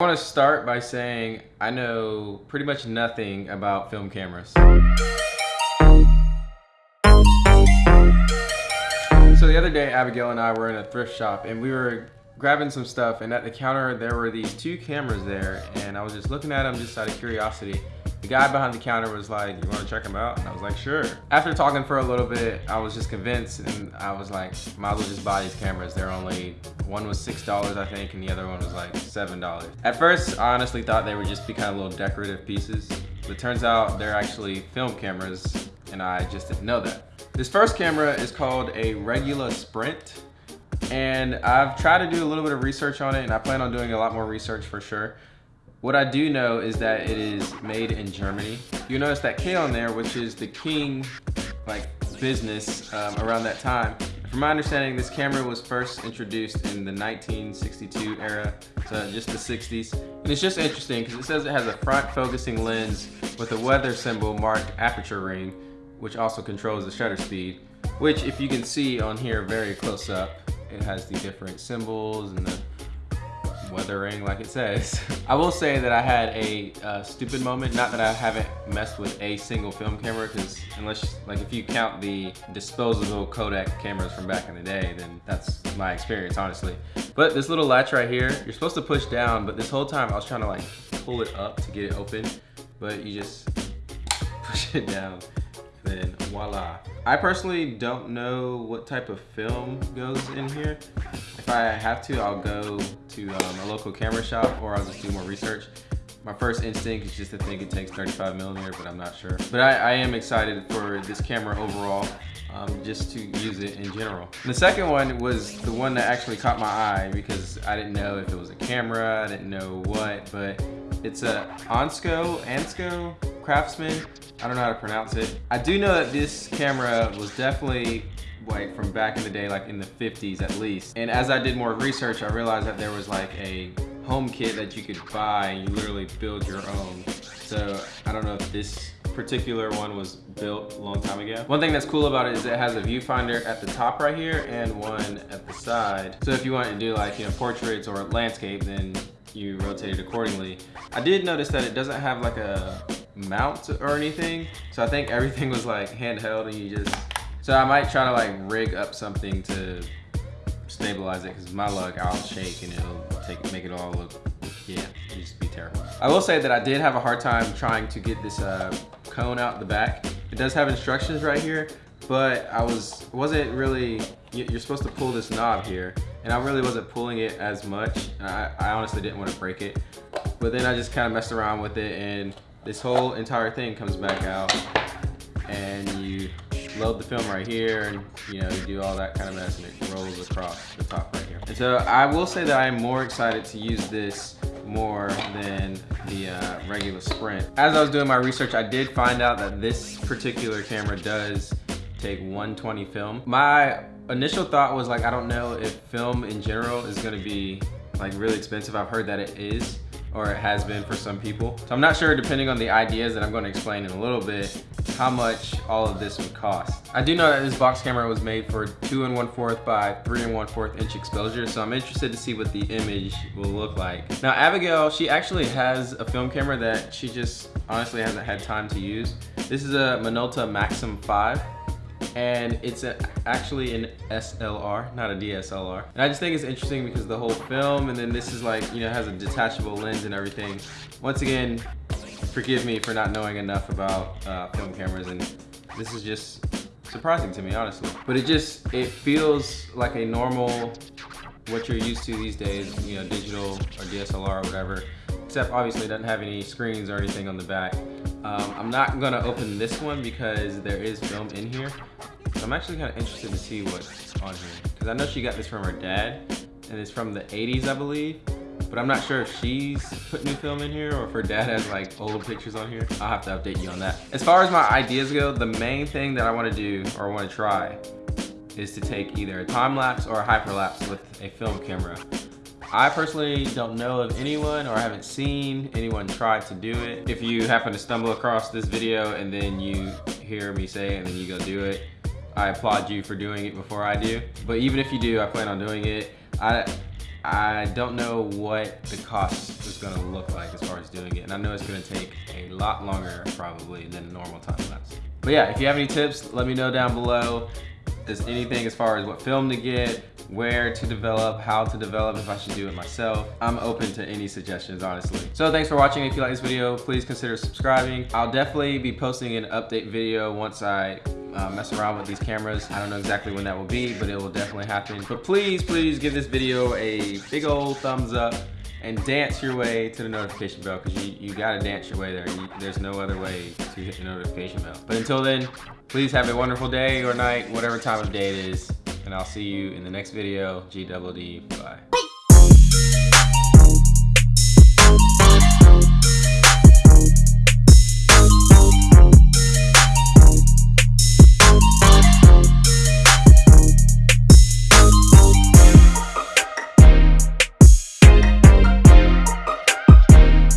I want to start by saying I know pretty much nothing about film cameras. So the other day, Abigail and I were in a thrift shop and we were grabbing some stuff and at the counter there were these two cameras there and I was just looking at them just out of curiosity. The guy behind the counter was like, you wanna check them out? And I was like, sure. After talking for a little bit, I was just convinced and I was like, might as well just buy these cameras. They're only, one was $6 I think and the other one was like $7. At first, I honestly thought they would just be kind of little decorative pieces. But it turns out they're actually film cameras and I just didn't know that. This first camera is called a Regula Sprint and I've tried to do a little bit of research on it and I plan on doing a lot more research for sure. What I do know is that it is made in Germany. You notice that K on there, which is the king like business um, around that time. From my understanding, this camera was first introduced in the 1962 era, so just the 60s. And it's just interesting because it says it has a front focusing lens with a weather symbol marked aperture ring, which also controls the shutter speed, which if you can see on here very close up, it has the different symbols and the weathering like it says. I will say that I had a uh, stupid moment, not that I haven't messed with a single film camera because unless, like if you count the disposable Kodak cameras from back in the day, then that's my experience honestly. But this little latch right here, you're supposed to push down, but this whole time I was trying to like pull it up to get it open, but you just push it down then voila. I personally don't know what type of film goes in here. If I have to, I'll go to um, a local camera shop or I'll just do more research. My first instinct is just to think it takes 35 millimeter, but I'm not sure. But I, I am excited for this camera overall, um, just to use it in general. The second one was the one that actually caught my eye because I didn't know if it was a camera, I didn't know what, but it's a Ansco, Ansco Craftsman I don't know how to pronounce it. I do know that this camera was definitely like from back in the day, like in the 50s at least. And as I did more research, I realized that there was like a home kit that you could buy and you literally build your own. So I don't know if this particular one was built a long time ago. One thing that's cool about it is it has a viewfinder at the top right here and one at the side. So if you want to do like, you know, portraits or landscape, then you rotate it accordingly. I did notice that it doesn't have like a mount or anything. So I think everything was like handheld and you just, so I might try to like rig up something to stabilize it because my luck I'll shake and it'll take make it all look yeah it just be terrible. I will say that I did have a hard time trying to get this uh, cone out the back. It does have instructions right here but I was wasn't really you're supposed to pull this knob here and I really wasn't pulling it as much I, I honestly didn't want to break it. But then I just kind of messed around with it and this whole entire thing comes back out and you load the film right here and you know you do all that kind of mess and it rolls across the top right here. And so I will say that I'm more excited to use this more than the uh, Regula Sprint. As I was doing my research I did find out that this particular camera does take 120 film. My initial thought was like I don't know if film in general is to be like really expensive. I've heard that it is or it has been for some people. So I'm not sure, depending on the ideas that I'm going to explain in a little bit, how much all of this would cost. I do know that this box camera was made for 2 and 1 4th by 3 and 1 4th inch exposure, so I'm interested to see what the image will look like. Now Abigail, she actually has a film camera that she just honestly hasn't had time to use. This is a Minolta Maxxum 5 and it's a, actually an SLR, not a DSLR. And I just think it's interesting because the whole film, and then this is like, you know, has a detachable lens and everything. Once again, forgive me for not knowing enough about uh, film cameras, and this is just surprising to me, honestly. But it just, it feels like a normal, what you're used to these days, you know, digital or DSLR or whatever, except obviously it doesn't have any screens or anything on the back. Um, I'm not gonna open this one because there is film in here. I'm actually kind of interested to see what's on here. Because I know she got this from her dad, and it's from the 80s, I believe. But I'm not sure if she's put new film in here or if her dad has like old pictures on here. I'll have to update you on that. As far as my ideas go, the main thing that I wanna do or wanna try is to take either a time lapse or a hyperlapse with a film camera. I personally don't know of anyone or I haven't seen anyone try to do it. If you happen to stumble across this video and then you hear me say it and then you go do it, I applaud you for doing it before I do. But even if you do, I plan on doing it. I, I don't know what the cost is gonna look like as far as doing it. And I know it's gonna take a lot longer probably than normal time lapse. But yeah, if you have any tips, let me know down below. There's anything as far as what film to get, where to develop, how to develop, if I should do it myself. I'm open to any suggestions, honestly. So thanks for watching. If you like this video, please consider subscribing. I'll definitely be posting an update video once I uh, mess around with these cameras. I don't know exactly when that will be, but it will definitely happen. But please, please give this video a big old thumbs up and dance your way to the notification bell because you, you gotta dance your way there. You, there's no other way to hit the notification bell. But until then, please have a wonderful day or night, whatever time of day it is and I'll see you in the next video. GWD, bye.